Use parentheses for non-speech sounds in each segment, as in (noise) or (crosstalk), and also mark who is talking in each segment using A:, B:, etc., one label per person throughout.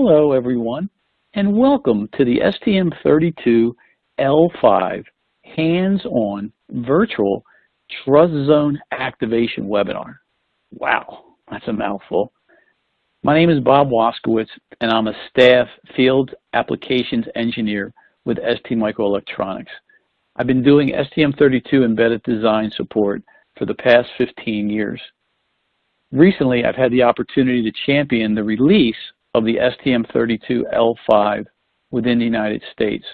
A: Hello everyone and welcome to the STM32L5 hands-on virtual Trust Zone activation webinar. Wow, that's a mouthful. My name is Bob Waskowitz and I'm a staff field applications engineer with ST Microelectronics. I've been doing STM32 embedded design support for the past 15 years. Recently, I've had the opportunity to champion the release of the STM32L5 within the United States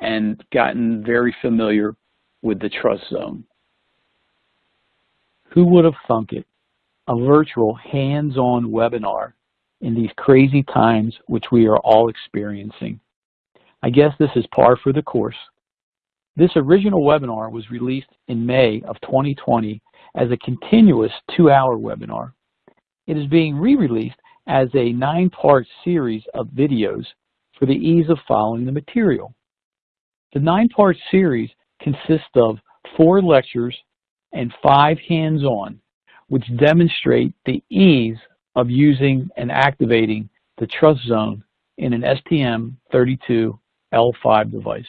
A: and gotten very familiar with the trust zone. Who would have thunk it? A virtual hands-on webinar in these crazy times which we are all experiencing. I guess this is par for the course. This original webinar was released in May of 2020 as a continuous two-hour webinar. It is being re-released as a nine-part series of videos for the ease of following the material. The nine-part series consists of four lectures and five hands-on, which demonstrate the ease of using and activating the trust zone in an STM32L5 device.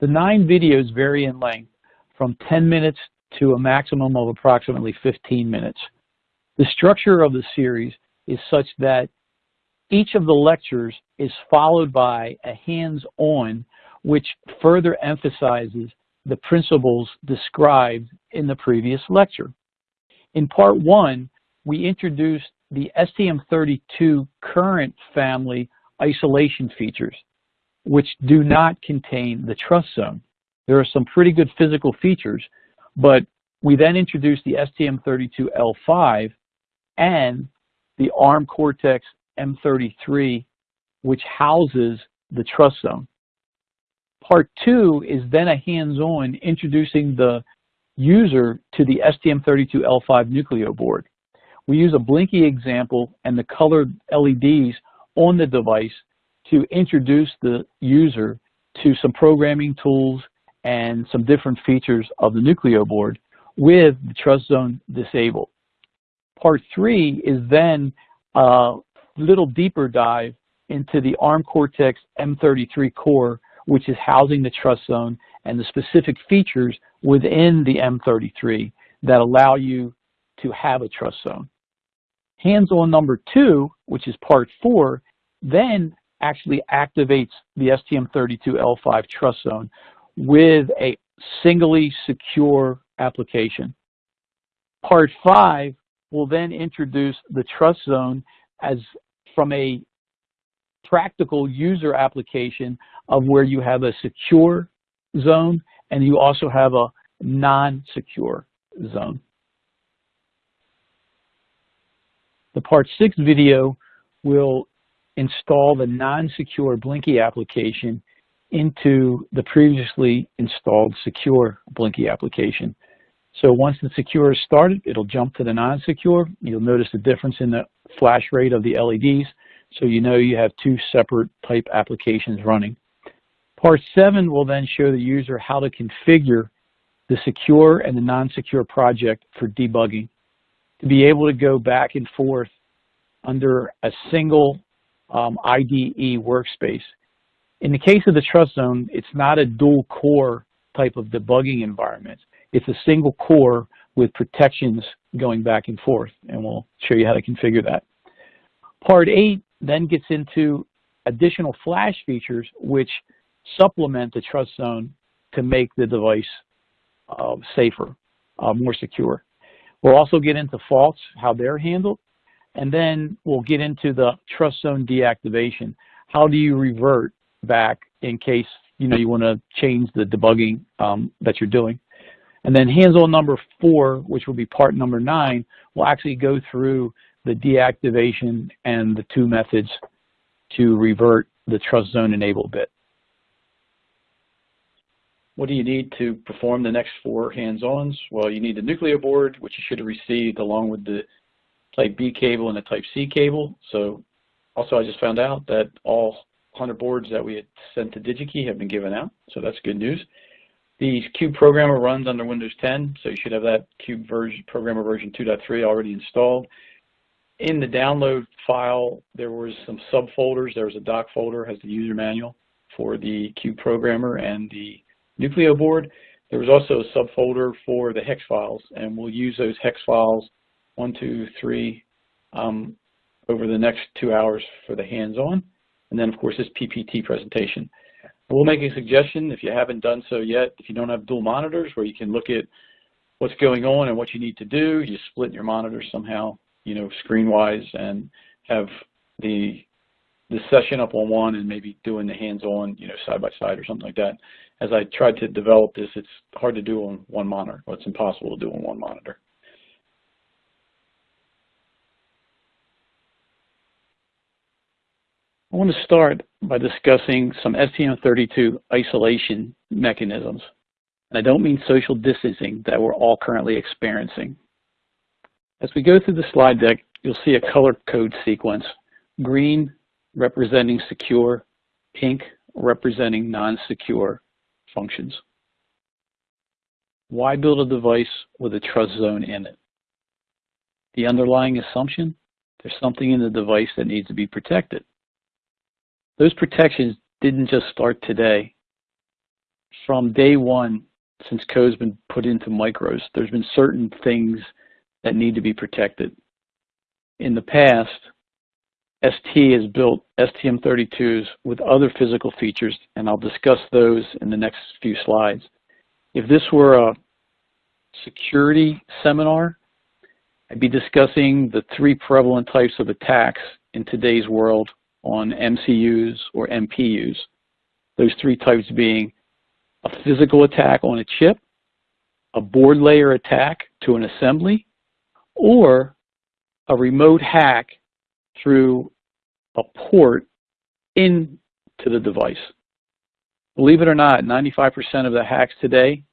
A: The nine videos vary in length from 10 minutes to a maximum of approximately 15 minutes. The structure of the series is such that each of the lectures is followed by a hands-on which further emphasizes the principles described in the previous lecture. In part one, we introduced the STM32 current family isolation features, which do not contain the trust zone. There are some pretty good physical features, but we then introduced the STM32L5 and the ARM Cortex M33, which houses the trust zone. Part two is then a hands-on introducing the user to the STM32L5 Nucleo board. We use a Blinky example and the colored LEDs on the device to introduce the user to some programming tools and some different features of the Nucleo board with the trust zone disabled. Part three is then a little deeper dive into the ARM Cortex M33 core, which is housing the trust zone and the specific features within the M33 that allow you to have a trust zone. Hands-on number two, which is part four, then actually activates the STM32L5 trust zone with a singly secure application. Part five will then introduce the trust zone as from a practical user application of where you have a secure zone and you also have a non-secure zone. The part six video will install the non-secure Blinky application into the previously installed secure Blinky application. So once the secure is started, it'll jump to the non-secure. You'll notice the difference in the flash rate of the LEDs, so you know you have two separate type applications running. Part 7 will then show the user how to configure the secure and the non-secure project for debugging, to be able to go back and forth under a single um, IDE workspace. In the case of the trust zone, it's not a dual core type of debugging environment. It's a single core with protections going back and forth, and we'll show you how to configure that. Part 8 then gets into additional flash features which supplement the trust zone to make the device uh, safer, uh, more secure. We'll also get into faults, how they're handled, and then we'll get into the trust zone deactivation. How do you revert back in case you know you want to change the debugging um, that you're doing? And then hands-on number four, which will be part number nine, will actually go through the deactivation and the two methods to revert the trust zone enable bit. What do you need to perform the next four hands-ons? Well, you need the Nucleo board, which you should have received along with the Type B cable and the Type C cable. So also I just found out that all 100 boards that we had sent to DigiKey have been given out, so that's good news. The Cube Programmer runs under Windows 10, so you should have that Cube version, Programmer version 2.3 already installed. in the download file, there was some subfolders. There was a doc folder, has the user manual for the Cube programmer and the Nucleo board. There was also a subfolder for the hex files, and we'll use those hex files, one, two, three, um, over the next two hours for the hands-on. And then, of course, this PPT presentation. We'll make a suggestion if you haven't done so yet, if you don't have dual monitors where you can look at what's going on and what you need to do, you split your monitors somehow, you know, screen-wise and have the the session up on one and maybe doing the hands-on, you know, side by side or something like that. As I tried to develop this, it's hard to do on one monitor, or it's impossible to do on one monitor. Want to start by discussing some STM32 isolation mechanisms. And I don't mean social distancing that we're all currently experiencing. As we go through the slide deck, you'll see a color code sequence. Green representing secure, pink representing non-secure functions. Why build a device with a trust zone in it? The underlying assumption, there's something in the device that needs to be protected. Those protections didn't just start today. From day one, since code's been put into micros, there's been certain things that need to be protected. In the past, ST has built STM32s with other physical features, and I'll discuss those in the next few slides. If this were a security seminar, I'd be discussing the three prevalent types of attacks in today's world on MCUs or MPUs. Those three types being a physical attack on a chip, a board layer attack to an assembly, or a remote hack through a port into the device. Believe it or not, 95% of the hacks today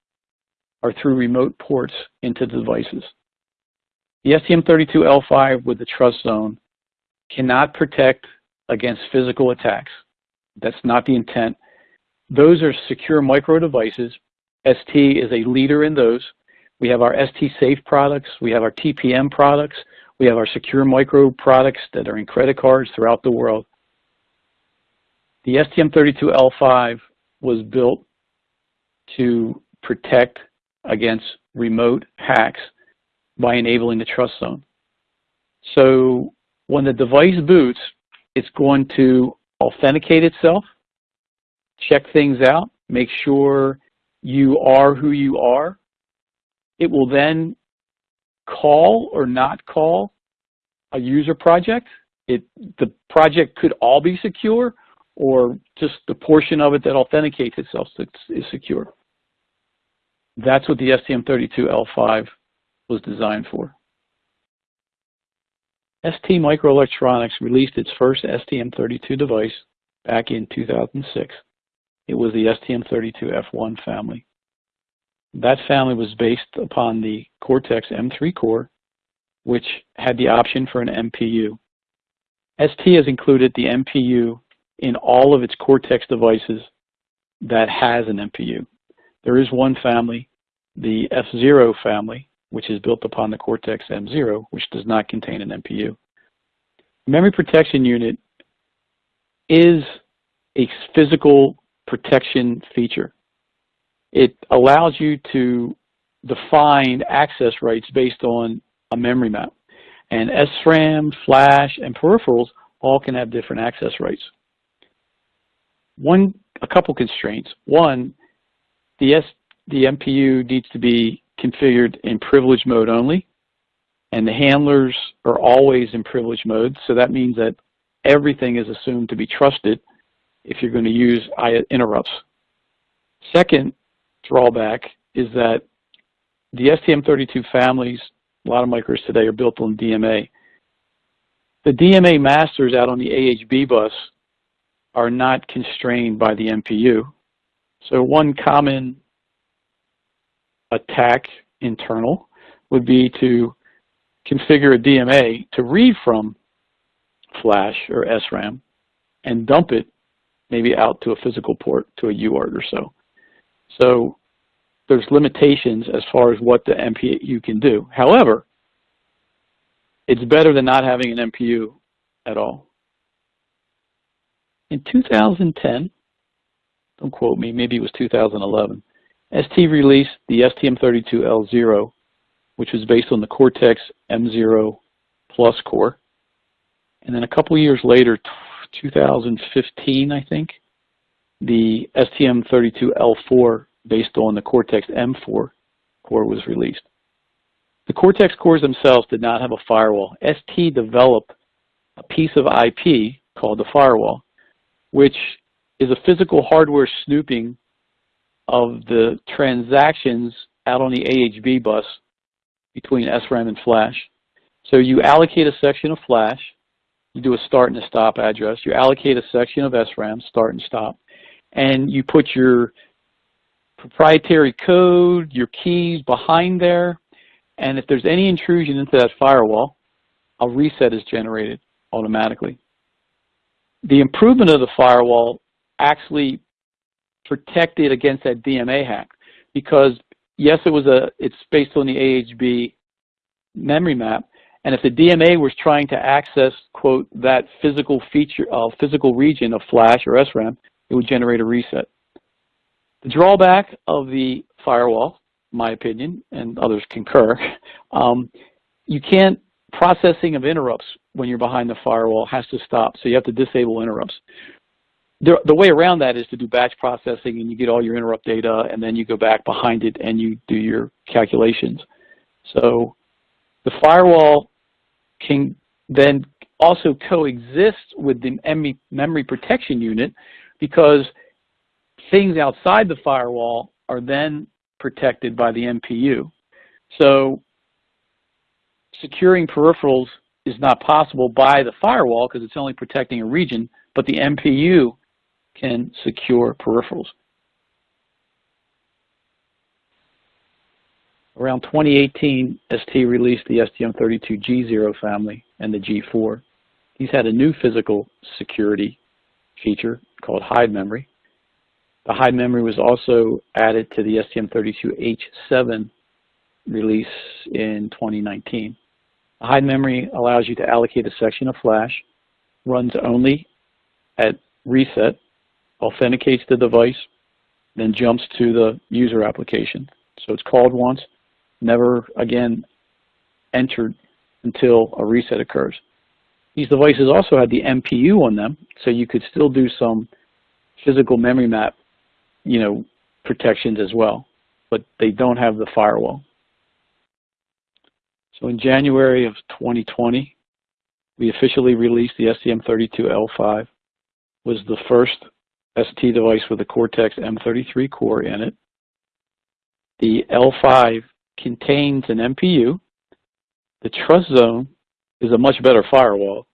A: are through remote ports into the devices. The STM32L5 with the trust zone cannot protect against physical attacks. That's not the intent. Those are secure micro devices. ST is a leader in those. We have our ST Safe products. We have our TPM products. We have our secure micro products that are in credit cards throughout the world. The STM32L5 was built to protect against remote hacks by enabling the trust zone. So when the device boots, it's going to authenticate itself, check things out, make sure you are who you are. It will then call or not call a user project. It, the project could all be secure or just the portion of it that authenticates itself is secure. That's what the STM32L5 was designed for. ST Microelectronics released its first STM32 device back in 2006. It was the STM32F1 family. That family was based upon the Cortex M3 core, which had the option for an MPU. ST has included the MPU in all of its Cortex devices that has an MPU. There is one family, the F0 family, which is built upon the Cortex M0, which does not contain an MPU. Memory protection unit is a physical protection feature. It allows you to define access rights based on a memory map. And SRAM, flash, and peripherals all can have different access rights. One, a couple constraints. One, the, S, the MPU needs to be configured in privilege mode only, and the handlers are always in privilege mode, so that means that everything is assumed to be trusted if you're going to use interrupts. Second drawback is that the STM32 families, a lot of micros today are built on DMA. The DMA masters out on the AHB bus are not constrained by the MPU. So one common attack internal would be to configure a DMA to read from flash or SRAM and dump it maybe out to a physical port to a UART or so. So there's limitations as far as what the MPU can do. However, it's better than not having an MPU at all. In 2010, don't quote me, maybe it was 2011, ST released the STM32L0, which was based on the Cortex M0 Plus core. And then a couple years later, 2015, I think, the STM32L4 based on the Cortex M4 core was released. The Cortex cores themselves did not have a firewall. ST developed a piece of IP called the firewall, which is a physical hardware snooping of the transactions out on the AHB bus between SRAM and flash. So you allocate a section of flash, you do a start and a stop address, you allocate a section of SRAM, start and stop, and you put your proprietary code, your keys behind there, and if there's any intrusion into that firewall, a reset is generated automatically. The improvement of the firewall actually protected against that DMA hack because yes, it was a it's based on the AHB memory map, and if the DMA was trying to access quote that physical feature, uh, physical region of flash or SRAM, it would generate a reset. The drawback of the firewall, my opinion, and others concur, (laughs) um, you can't processing of interrupts when you're behind the firewall has to stop, so you have to disable interrupts the, the way around that is to do batch processing and you get all your interrupt data and then you go back behind it and you do your calculations. So the firewall can then also coexist with the memory protection unit because things outside the firewall are then protected by the MPU. So securing peripherals is not possible by the firewall because it's only protecting a region, but the MPU can secure peripherals. Around 2018, ST released the STM32G0 family and the G4. These had a new physical security feature called hide memory. The hide memory was also added to the STM32H7 release in 2019. The hide memory allows you to allocate a section of flash, runs only at reset, authenticates the device, then jumps to the user application. So it's called once, never again entered until a reset occurs. These devices also had the MPU on them, so you could still do some physical memory map, you know, protections as well, but they don't have the firewall. So in January of 2020, we officially released the STM32L5, was the first ST device with a Cortex M33 core in it. The L5 contains an MPU. The Trust Zone is a much better firewall.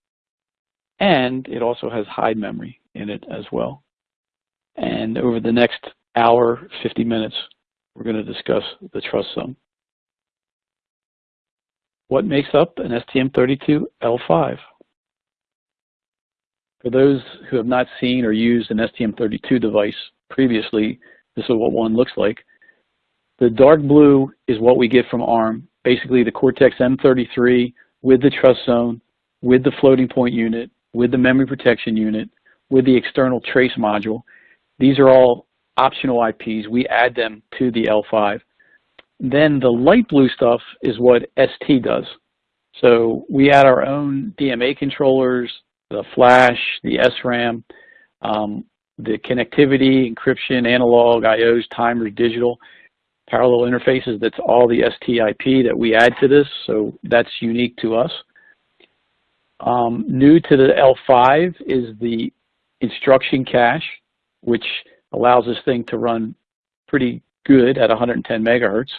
A: And it also has hide memory in it as well. And over the next hour, 50 minutes, we're going to discuss the Trust Zone. What makes up an STM32L5? For those who have not seen or used an STM32 device previously, this is what one looks like. The dark blue is what we get from ARM, basically the Cortex M33 with the trust zone, with the floating point unit, with the memory protection unit, with the external trace module. These are all optional IPs. We add them to the L5. Then the light blue stuff is what ST does. So we add our own DMA controllers, the flash, the SRAM, um, the connectivity, encryption, analog, IOs, timers, digital, parallel interfaces, that's all the STIP that we add to this, so that's unique to us. Um, new to the L5 is the instruction cache, which allows this thing to run pretty good at 110 megahertz.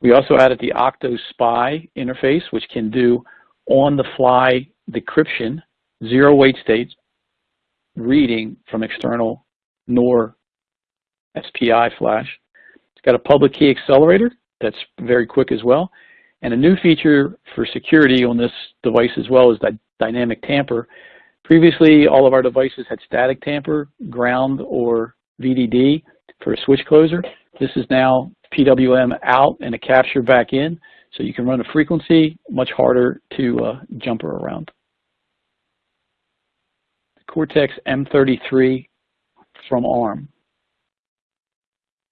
A: We also added the OctoSPI interface, which can do on-the-fly decryption zero wait states reading from external NOR SPI flash. It's got a public key accelerator that's very quick as well. And a new feature for security on this device as well is that dynamic tamper. Previously, all of our devices had static tamper, ground, or VDD for a switch closer. This is now PWM out and a capture back in. So you can run a frequency, much harder to uh, jumper around. Cortex M33 from ARM.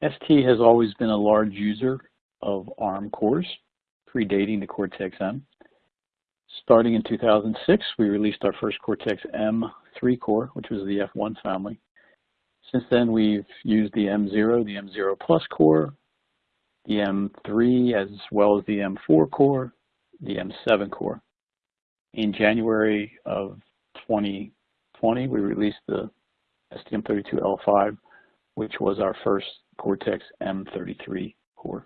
A: ST has always been a large user of ARM cores, predating the Cortex-M. Starting in 2006, we released our first Cortex-M3 core, which was the F1 family. Since then, we've used the M0, the M0 Plus core, the M3, as well as the M4 core, the M7 core. In January of 2020, we released the STM32L5, which was our first Cortex M33 core.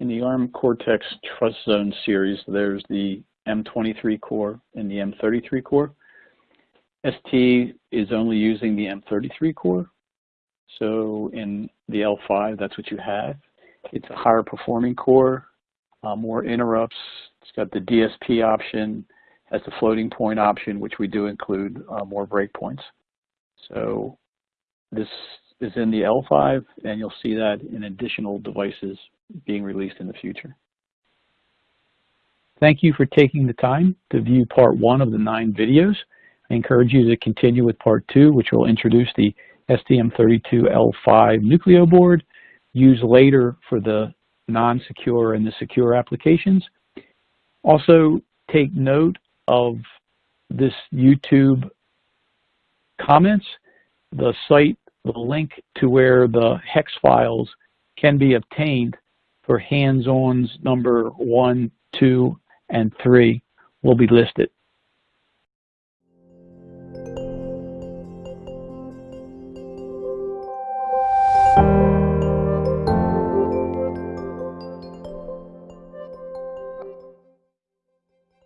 A: In the ARM Cortex Trust Zone series, there's the M23 core and the M33 core. ST is only using the M33 core. So in the L5, that's what you have. It's a higher performing core, uh, more interrupts. It's got the DSP option, has the floating point option, which we do include uh, more breakpoints. So this is in the L5, and you'll see that in additional devices being released in the future. Thank you for taking the time to view part one of the nine videos. I encourage you to continue with part two, which will introduce the STM32L5 Nucleo board, used later for the non-secure and the secure applications. Also, take note of this YouTube comments. The site the link to where the hex files can be obtained for hands-ons number one, two, and three will be listed.